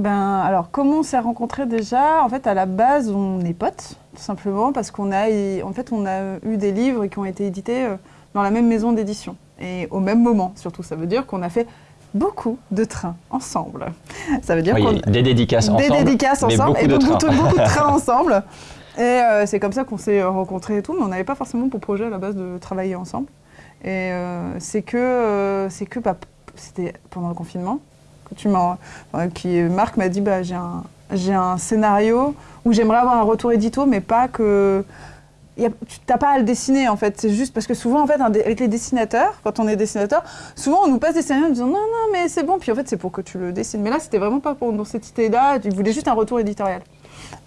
Ben, alors, comment on s'est rencontrés déjà? En fait, à la base, on est potes, tout simplement, parce qu'on a, en fait, on a eu des livres qui ont été édités euh, dans la même maison d'édition. Et au même moment, surtout. Ça veut dire qu'on a fait beaucoup de trains ensemble. Ça veut dire qu'on des dédicaces ensemble. Des dédicaces ensemble et de beaucoup, beaucoup de trains ensemble. Et euh, c'est comme ça qu'on s'est rencontrés et tout, mais on n'avait pas forcément pour projet à la base de travailler ensemble. Et euh, c'est que, c'est que bah, c'était pendant le confinement tu m'as, qui Marc m'a dit bah j'ai un, j'ai un scénario où j'aimerais avoir un retour édito, mais pas que tu n'as pas à le dessiner en fait. C'est juste parce que souvent en fait avec les dessinateurs, quand on est dessinateur, souvent on nous passe des scénarios en disant non non mais c'est bon. Puis en fait c'est pour que tu le dessines. Mais là c'était vraiment pas pour cette idée-là. Tu voulais juste un retour éditorial.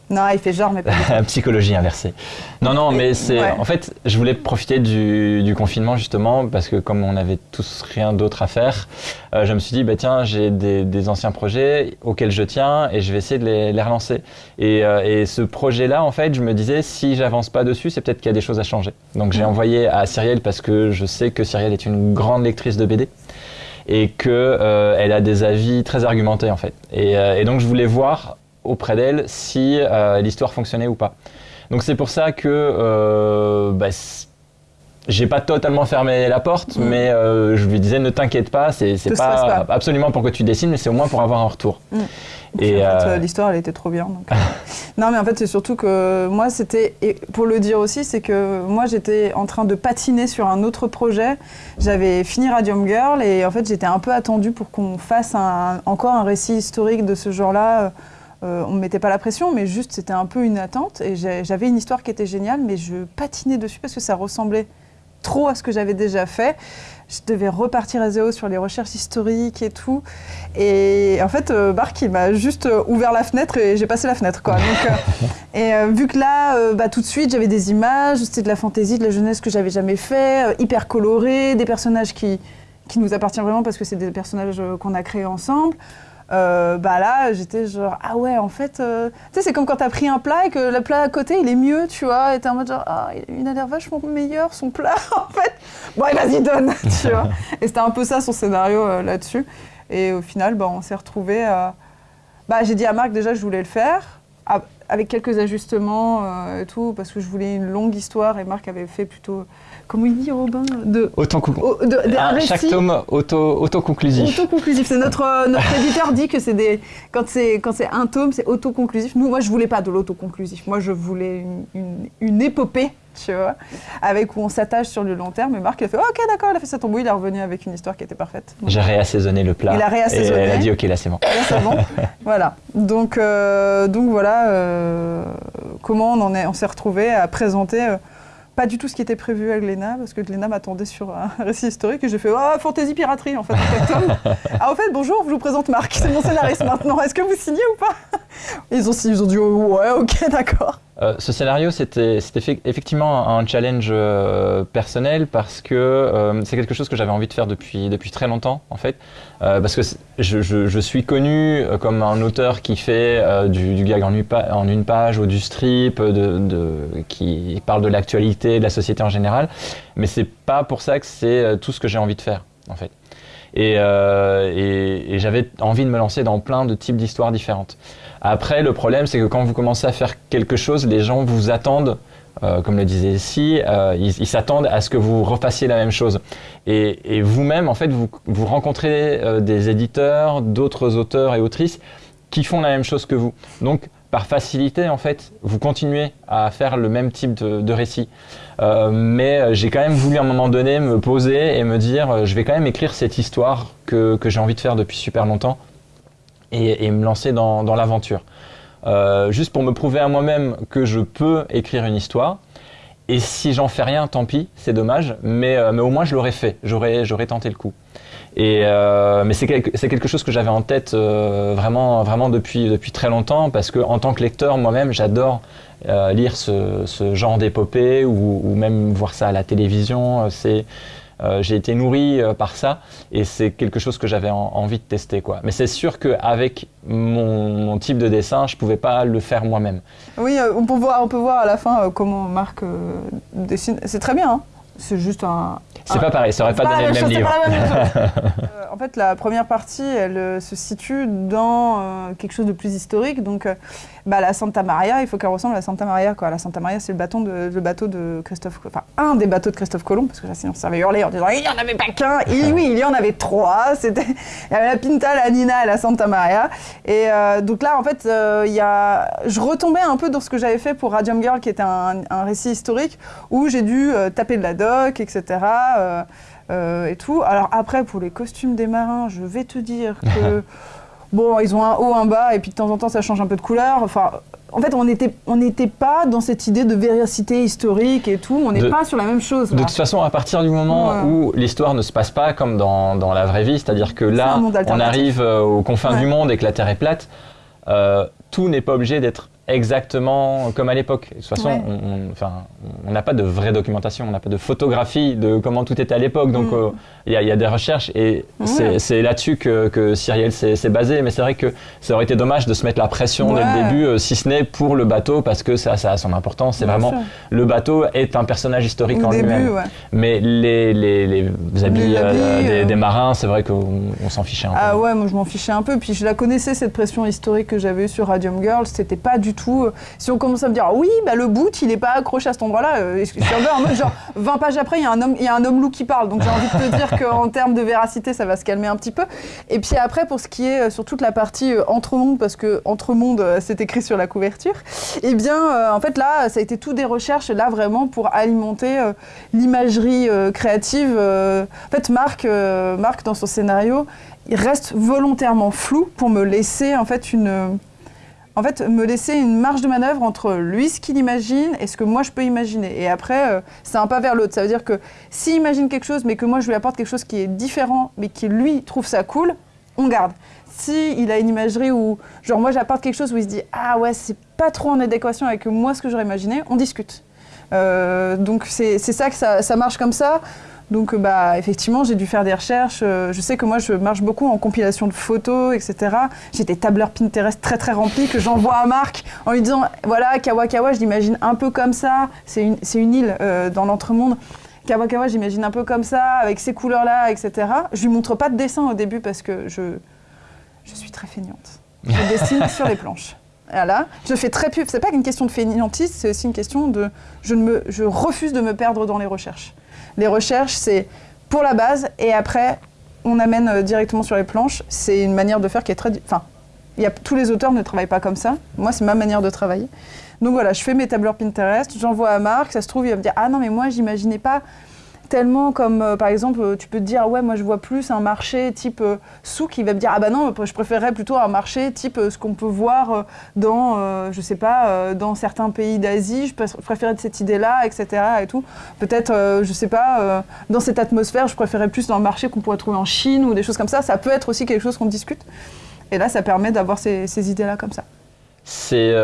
Non, il fait genre, mais pas. Psychologie inversée. Non, non, mais c'est. En fait, je voulais profiter du, confinement justement parce que comme on avait tous rien d'autre à faire, euh, je me suis dit bah tiens, j'ai des, anciens projets auxquels je tiens et je vais essayer de les, relancer. Euh, et, ce projet-là, en fait, je me disais si j'avance pas dessus, c'est peut-être qu'il y a des choses à changer. Donc j'ai envoyé à Cyrielle parce que je sais que Cyrielle est une grande lectrice de BD et qu'elle euh, elle a des avis très argumentés en fait. Et, et donc je voulais voir auprès d'elle si euh, l'histoire fonctionnait ou pas. Donc c'est pour ça que euh, bah, j'ai pas totalement fermé la porte, mm. mais euh, je lui disais ne t'inquiète pas, c'est pas, absolument pour que tu dessines, mais c'est au moins pour avoir un retour. Mm. Et en fait, l'histoire elle était trop bien. non mais en fait c'est surtout que moi c'était et pour le dire aussi c'est que moi j'étais en train de patiner sur un autre projet. J'avais fini Radium Girl et en fait j'étais un peu attendue pour qu'on fasse encore un récit historique de ce genre-là on ne me mettait pas la pression, mais juste c'était un peu une attente. Et j'avais une histoire qui était géniale, mais je patinais dessus parce que ça ressemblait trop à ce que j'avais déjà fait. Je devais repartir à zéro sur les recherches historiques et tout. Et en fait, euh, Bark, il m'a juste euh, ouvert la fenêtre et j'ai passé la fenêtre. Quoi. et vu que là, bah, tout de suite, j'avais des images, c'était de la fantaisie, de la jeunesse que j'avais jamais fait, hyper coloré, des personnages qui, qui nous appartiennent vraiment parce que c'est des personnages qu'on a créés ensemble. Euh, bah là, j'étais genre, ah ouais, en fait, euh, tu sais, c'est comme quand t'as pris un plat et que le plat à côté, il est mieux, tu vois, et t'es en mode genre, ah, il a l'air vachement meilleur, son plat, en fait. Bon, vas-y, donne, tu vois. Et c'était un peu ça, son scénario euh, là-dessus. Et au final, bah, on s'est retrouvés. Bah, j'ai dit à Marc, déjà, je voulais le faire, avec quelques ajustements et tout, parce que je voulais une longue histoire, et Marc avait fait plutôt comment il dit Robin de, de, Chaque tome auto, autoconclusif. Autoconclusif. C'est notre, euh, notre éditeur dit que c'est des quand c'est quand c'est un tome, c'est autoconclusif. Nous, moi, je voulais pas de l'autoconclusif. Moi, je voulais une, une, épopée, tu vois, avec où on s'attache sur le long terme. Et Marc, il a fait ok, d'accord, il a fait sa tombeau, il est revenu avec une histoire qui était parfaite. J'ai réassaisonné le plat. Il a réassaisonné. Et elle a dit ok, là c'est bon. c'est bon. voilà. Donc euh, donc voilà euh, comment on en est, on s'est retrouvé à présenter pas du tout ce qui était prévu à Glénat, parce que Glénat m'attendait sur un récit historique et j'ai fait Oh, fantaisie piraterie en fait. ah, au fait, bonjour, je vous présente Marc, c'est mon scénariste maintenant. Est-ce que vous signez ou pas? Ils ont, ils ont dit Ouais, ok, d'accord. Euh, ce scénario, c'était effectivement un challenge euh, personnel parce que euh, c'est quelque chose que j'avais envie de faire depuis, depuis très longtemps, en fait. parce que je, suis connu comme un auteur qui fait du, gag en une, page ou du strip, qui parle de l'actualité, de la société en général. Mais c'est pas pour ça que c'est tout ce que j'ai envie de faire, en fait. Et, et, j'avais envie de me lancer dans plein de types d'histoires différentes. Après, le problème, c'est que quand vous commencez à faire quelque chose, les gens vous attendent, euh, comme le disait ici, euh, ils s'attendent à ce que vous refassiez la même chose. Et, vous-même, en fait, vous, rencontrez euh, des éditeurs, d'autres auteurs et autrices qui font la même chose que vous. Donc, par facilité, en fait, vous continuez à faire le même type de, récit. mais j'ai quand même voulu à un moment donné me poser et me dire, je vais quand même écrire cette histoire que j'ai envie de faire depuis super longtemps et, me lancer dans, l'aventure. Euh, juste pour me prouver à moi-même que je peux écrire une histoire. Et si j'en fais rien, tant pis, c'est dommage, mais, euh, au moins je l'aurais fait, j'aurais tenté le coup. Euh, mais c'est quelque, chose que j'avais en tête vraiment, vraiment depuis, depuis très longtemps, parce que en tant que lecteur, moi-même, j'adore lire ce, genre d'épopée ou, même voir ça à la télévision. C'est, euh, j'ai été nourri euh, par ça et c'est quelque chose que j'avais envie de tester. Quoi. Mais c'est sûr qu'avec mon, mon, type de dessin, je ne pouvais pas le faire moi-même. Oui, euh, on peut, voir, on peut voir à la fin comment Marc dessine. C'est très bien. Hein c'est juste un. C'est pas pareil, ça aurait pas, donné le même livre. en fait, la première partie, elle se situe dans quelque chose de plus historique. Donc, bah, la Santa Maria, il faut qu'elle ressemble à la Santa Maria. Quoi. La Santa Maria, c'est le, de, le bateau de Christophe, enfin un des bateaux de Christophe Colomb, parce que là, sinon ça va hurler en disant il n'y en avait pas qu'un. oui, il y en avait trois. C'était il y avait la Pinta, la Nina et la Santa Maria. Et euh, donc là, en fait, euh, il y a, je retombais un peu dans ce que j'avais fait pour Radium Girl, qui était un, récit historique où j'ai dû euh, taper de la doc, etc. et tout. Alors après, pour les costumes des marins, je vais te dire que bon, ils ont un haut, un bas, et puis de temps en temps, ça change un peu de couleur. Enfin, en fait, on n'était on pas dans cette idée de véracité historique et tout. On n'est pas sur la même chose. De toute façon, à partir du moment où l'histoire ne se passe pas comme dans, dans la vraie vie, c'est-à-dire que là, on arrive euh, aux confins du monde et que la Terre est plate, euh, tout n'est pas obligé d'être exactement comme à l'époque. De toute façon, on n'a pas de vraie documentation, on n'a pas de photographie de comment tout était à l'époque. Donc, mm. euh, il y, a des recherches et c'est là-dessus que, que Cyrielle s'est basé. Mais c'est vrai que ça aurait été dommage de se mettre la pression dès le début, euh, si ce n'est pour le bateau, parce que ça, ça a son importance. C'est vraiment le bateau est un personnage historique en lui-même. Mais les, les, les habits, euh, des, marins, c'est vrai qu'on s'en fichait un peu. Ah ouais, moi je m'en fichais un peu. Puis je la connaissais cette pression historique que j'avais eue sur Radium Girl. C'était pas du tout. Euh, si on commence à me dire, oui, bah, le boot, il n'est pas accroché à cet endroit-là, euh, en mode genre, 20 pages après, il y a un homme, il y a un homme loup qui parle. Donc j'ai envie de te dire qu'en termes de véracité, ça va se calmer un petit peu. Et puis après, pour ce qui est euh, sur toute la partie entre-monde, parce que entre-monde, c'est écrit sur la couverture, eh bien, en fait, là, ça a été tout des recherches, là, vraiment, pour alimenter l'imagerie créative. en fait, Marc, Marc, dans son scénario, il reste volontairement flou pour me laisser, en fait, une en fait, me laisser une marge de manœuvre entre lui, ce qu'il imagine, et ce que moi je peux imaginer. Et après, euh, c'est un pas vers l'autre. Ça veut dire que s'il imagine quelque chose, mais que moi je lui apporte quelque chose qui est différent, mais qui lui trouve ça cool, on garde. Si il a une imagerie où, genre, moi j'apporte quelque chose où il se dit Ah ouais, c'est pas trop en adéquation avec moi ce que j'aurais imaginé, on discute. Euh, donc c'est ça que ça marche comme ça. Donc, bah, effectivement, j'ai dû faire des recherches. Euh, je sais que moi, je marche beaucoup en compilation de photos, etc. J'ai des tableurs Pinterest très, très remplis que j'envoie à Marc en lui disant voilà, Kawakawa, je l'imagine un peu comme ça. C'est une, une, île euh, dans l'entremonde. Kawakawa, j'imagine un peu comme ça, avec ces couleurs-là, etc. Je lui montre pas de dessin au début parce que je, je suis très feignante. Je dessine sur les planches. Voilà. Je fais très peu. C'est pas une question de feignantise, c'est aussi une question de. Je, ne me, je refuse de me perdre dans les recherches. Les recherches, c'est pour la base et après, on amène euh, directement sur les planches. C'est une manière de faire qui est très. Enfin, y a, tous les auteurs ne travaillent pas comme ça. Moi, c'est ma manière de travailler. Donc voilà, je fais mes tableurs Pinterest, j'envoie à Marc, ça se trouve, il va me dire Ah non, mais moi, j'imaginais pas tellement comme, euh, par exemple, euh, tu peux te dire, ouais, moi je vois plus un marché type euh, souk qui va me dire, ah bah non, je préférerais plutôt un marché type ce qu'on peut voir dans, je sais pas, dans certains pays d'Asie, je préférais cette idée-là, etc. et tout. Peut-être, je sais pas, dans cette atmosphère, je préférais plus dans le marché qu'on pourrait trouver en Chine ou des choses comme ça. Ça peut être aussi quelque chose qu'on discute. Et là, ça permet d'avoir ces, idées-là comme ça. C'est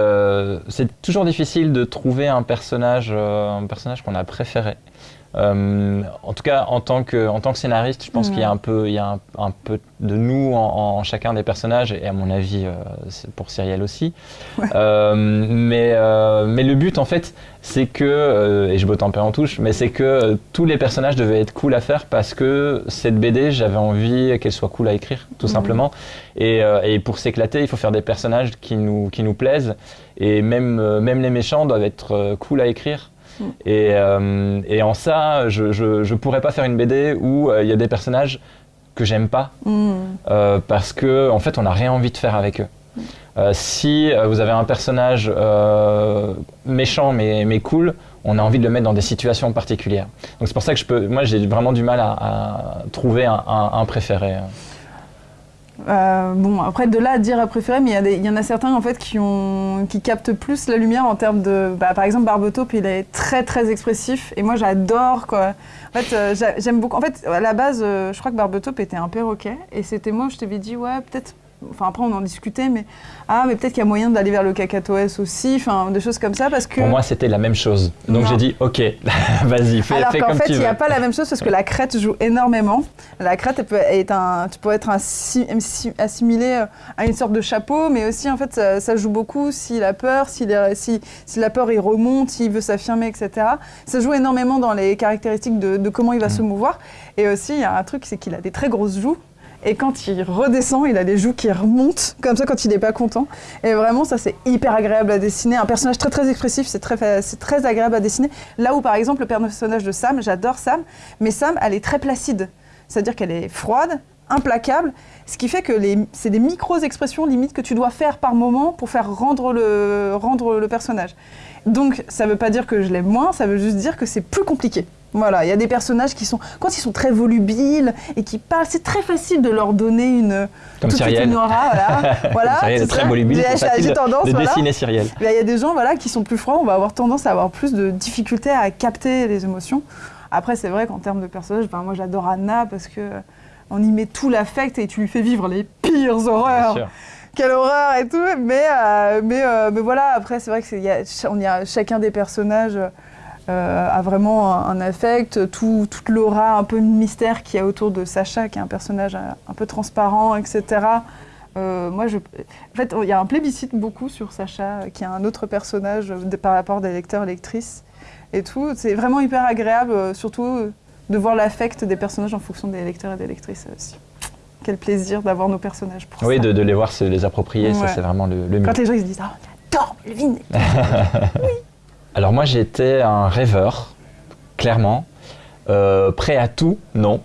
toujours difficile de trouver un personnage, un personnage qu'on a préféré. Euh, en tout cas, en tant que, en tant que scénariste, je pense qu'il y a un peu, il y a un, peu de nous en, chacun des personnages, et à mon avis, euh, pour Cyrielle aussi. Euh, mais, mais le but, en fait, c'est que, et je botte un peu en touche, mais c'est que tous les personnages devaient être cool à faire parce que cette BD, j'avais envie qu'elle soit cool à écrire, tout simplement. Et, et pour s'éclater, il faut faire des personnages qui nous, qui nous plaisent. Et même, même les méchants doivent être cool à écrire. Euh, et, en ça, je ne pourrais pas faire une BD où euh, il y a des personnages que j'aime pas mm. euh, parce que en fait, on n'a rien envie de faire avec eux. si vous avez un personnage méchant mais, mais cool, on a envie de le mettre dans des situations particulières. Donc c'est pour ça que je peux, moi j'ai vraiment du mal à, trouver un préféré. Euh, bon, après, de là à dire à préférer, mais il y, en a certains en fait qui, ont, qui captent plus la lumière en termes de. Bah, par exemple, Barbotop, il est très très expressif et moi j'adore quoi. En fait, euh, j'aime beaucoup. En fait, à la base, euh, je crois que Barbotop était un perroquet et c'était moi, je t'avais dit, ouais, peut-être enfin après on en discutait, mais ah, mais peut-être qu'il y a moyen d'aller vers le cacatoès aussi, enfin des choses comme ça parce que. Pour moi, c'était la même chose. Donc j'ai dit, ok, vas-y, fais, Alors fais qu'en comme fait, tu il veux. n'y a pas la même chose parce que la crête joue énormément. La crête, elle peut un, tu peux être assi- assi- assimilé à une sorte de chapeau, mais aussi en fait, ça, ça joue beaucoup s'il a peur, si, si la peur il remonte, s'il veut s'affirmer, etc. Ça joue énormément dans les caractéristiques de, de comment il va se mouvoir. Et aussi, il y a un truc, c'est qu'il a des très grosses joues. Et quand il redescend, il a les joues qui remontent, comme ça quand il n'est pas content. Et vraiment, ça c'est hyper agréable à dessiner. Un personnage très très expressif, c'est très, très agréable à dessiner. Là où par exemple le personnage de Sam, j'adore Sam, mais Sam, elle est très placide. C'est-à-dire qu'elle est froide, implacable, ce qui fait que c'est des micro-expressions limite que tu dois faire par moment pour faire rendre le, rendre le personnage. Donc ça ne veut pas dire que je l'aime moins, ça veut juste dire que c'est plus compliqué. Voilà, il y a des personnages qui sont, quand ils sont très volubiles et qui parlent, c'est très facile de leur donner une, Comme tout de suite Cyrielle. une aura, voilà. voilà Cyrielle est c'est très volubile, J'ai- J'ai de- tendance, de voilà. dessiner Cyrielle. Il y a des gens voilà, qui sont plus froids, on va avoir tendance à avoir plus de difficultés à capter les émotions. Après, c'est vrai qu'en termes de personnages, ben, moi j'adore Anna parce que euh, on y met tout l'affect et tu lui fais vivre les pires Bien horreurs. sûr. Quelle horreur et tout. Mais, euh, mais, euh, mais voilà, après, c'est vrai qu'il y a, on y a chacun des personnages euh, a vraiment un, affect, tout, toute l'aura un peu mystère qu'il y a autour de Sacha, qui est un personnage un, un peu transparent, etc. Euh, moi, je, en fait, il y a un plébiscite beaucoup sur Sacha, qui est un autre personnage de- par rapport des lecteurs, lectrices et tout. C'est vraiment hyper agréable, euh, surtout euh, de voir l'affect des personnages en fonction des lecteurs et des lectrices euh, aussi. Quel plaisir d'avoir nos personnages pour Oui, ça. de, de les voir se les approprier, ça c'est vraiment le, le mieux. Quand les gens ils se disent Ah, j'adore Melvin Alors moi j'étais un rêveur, clairement. Euh, prêt à tout, non.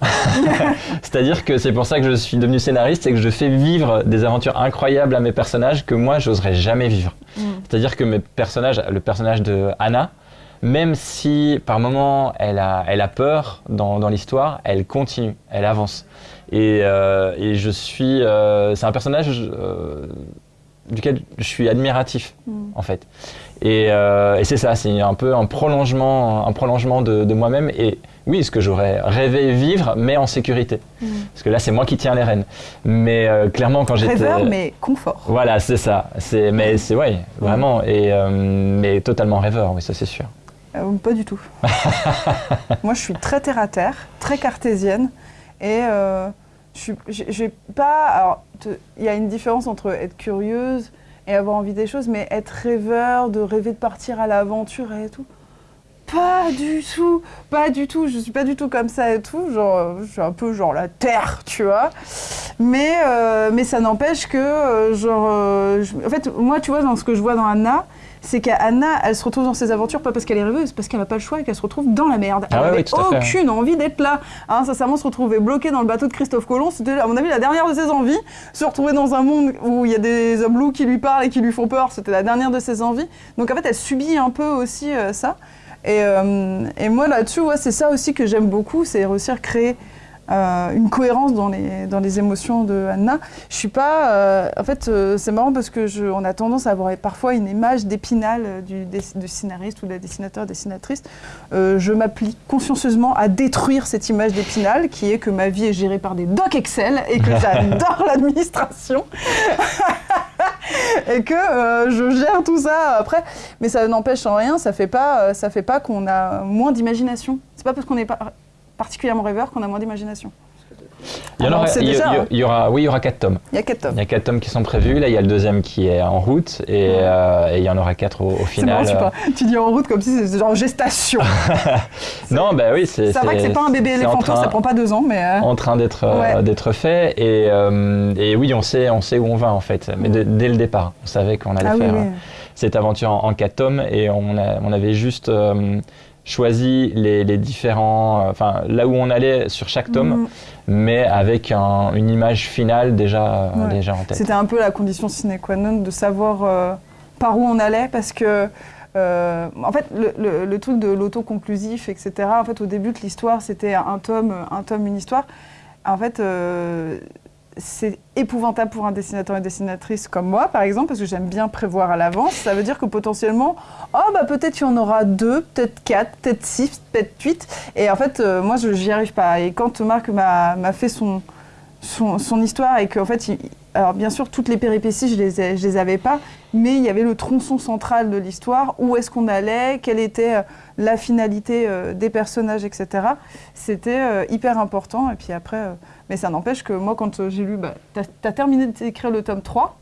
C'est-à-dire que c'est pour ça que je suis devenu scénariste et que je fais vivre des aventures incroyables à mes personnages que moi j'oserais jamais vivre. Mm. C'est-à-dire que mes personnages, le personnage de Anna, même si par moment elle a, elle a peur dans, dans l'histoire, elle continue, elle avance. Et, euh, et je suis, euh, c'est un personnage duquel je suis admiratif Mm. en fait. Et, euh, et c'est ça, c'est un peu un prolongement, un prolongement de, de moi-même. Et oui, ce que j'aurais rêvé vivre, mais en sécurité. Mm. Parce que là, c'est moi qui tiens les rênes. Mais euh, clairement, quand j'étais. Rêveur, mais confort. Voilà, c'est ça. Mais c'est ouais, vraiment. Et euh, mais totalement rêveur, oui, ça c'est sûr. Pas du tout. Moi, je suis très terre à terre, très cartésienne. Et je j'ai pas. Alors, il y a une différence entre être curieuse et avoir envie des choses, mais être rêveur, de rêver de partir à l'aventure et tout. Pas du tout, pas du tout. Je suis pas du tout comme ça et tout. Genre, je suis un peu genre la terre, tu vois. Mais, euh, mais ça n'empêche que, euh, genre, euh, en fait, moi, tu vois, dans ce que je vois dans Anna, c'est qu'Anna, elle se retrouve dans ses aventures pas parce qu'elle est rêveuse, parce qu'elle n'a pas le choix et qu'elle se retrouve dans la merde. Elle Ah ouais, n'avait oui, aucune envie d'être là. Hein, sincèrement, se retrouver bloquée dans le bateau de Christophe Colomb, c'était, à mon avis, la dernière de ses envies. Se retrouver dans un monde où il y a des hommes loups qui lui parlent et qui lui font peur, c'était la dernière de ses envies. Donc en fait, elle subit un peu aussi euh, ça. Et, euh, et moi, là-dessus, ouais, c'est ça aussi que j'aime beaucoup, c'est réussir à créer euh, une cohérence dans les, dans les émotions de Anna. Je suis pas. euh, en fait, euh, c'est marrant parce que je, on a tendance à avoir parfois une image d'épinal du, scénariste ou de la dessinateur, dessinatrice. Je m'applique consciencieusement à détruire cette image d'épinal qui est que ma vie est gérée par des docs Excel et que j'adore l'administration. et que euh, je gère tout ça après. Mais ça n'empêche en rien, ça fait pas, ça fait pas qu'on a moins d'imagination. C'est pas parce qu'on n'est pas particulièrement rêveur qu'on a moins d'imagination. Il y, en Alors, aura, c'est il y- déjà, y- hein. y aura, oui, il y aura quatre tomes. Il y a quatre tomes. Il y a quatre tomes qui sont prévus. Là, il y a le deuxième qui est en route et, Ouais. euh, et il y en aura quatre au, au marrant, final. tu, tu dis en route comme si c'était genre gestation. Non, bah oui, c'est. C'est vrai que c'est pas un bébé train- ça prend pas deux ans, mais. euh, en train d'être euh, d'être fait et, et oui on sait on sait où on va en fait mais de- dès le départ on savait qu'on allait Ah faire oui. cette aventure en, en quatre tomes et on, a- on avait juste choisi les, les différents euh, enfin là où on allait sur chaque tome Mhm. mais avec un- une image finale déjà euh, Ouais. déjà en tête C'était un peu la condition sine qua non de savoir euh, par où on allait parce que. euh, en fait, le, le- le truc de l'auto-conclusif, etc., en fait, au début de l'histoire, c'était un tome, un tome, une histoire. En fait, euh, c'est épouvantable pour un dessinateur et dessinatrice comme moi, par exemple, parce que j'aime bien prévoir à l'avance. Ça veut dire que potentiellement, oh, bah, peut-être il y en aura deux, peut-être quatre, peut-être six, peut-être huit. Et en fait, euh, moi, je n'y arrive pas. Et quand Marc m'a fait son, son, histoire et qu'en fait, il, alors bien sûr, toutes les péripéties, je les, les avais pas, mais il y avait le tronçon central de l'histoire, où est-ce qu'on allait, quelle était euh, la finalité euh, des personnages, etc. C'était euh, hyper important. Et puis après, mais ça n'empêche que moi, quand j'ai lu, bah, tu as, terminé d'écrire le tome 3,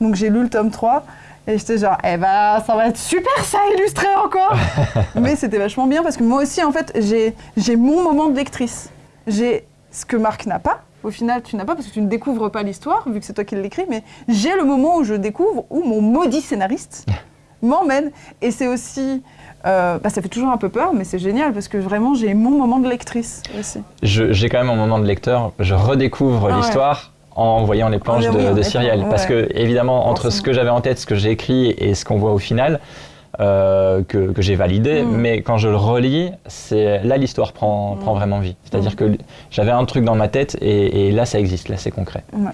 donc j'ai lu le tome 3, et j'étais genre, eh ben, ça va être super ça, illustré encore Mais c'était vachement bien, parce que moi aussi, en fait, j'ai mon moment de lectrice. J'ai ce que Marc n'a pas, au final, tu n'as pas parce que tu ne découvres pas l'histoire, vu que c'est toi qui l'écris, mais j'ai le moment où je découvre, où mon maudit scénariste m'emmène. Et c'est aussi. Euh, bah, ça fait toujours un peu peur, mais c'est génial parce que vraiment j'ai mon moment de lectrice aussi. J'ai quand même mon moment de lecteur. Je redécouvre ah l'histoire en voyant les planches ah, de, de Cyrielle. Parce que, évidemment, entre ce que j'avais en tête, ce que j'ai écrit et ce qu'on voit au final, euh, que, j'ai validé, mm. mais quand je le relis, là l'histoire prend, mm. prend vraiment vie. C'est-à-dire mm. que j'avais un truc dans ma tête et, et là ça existe, là c'est concret. Ouais.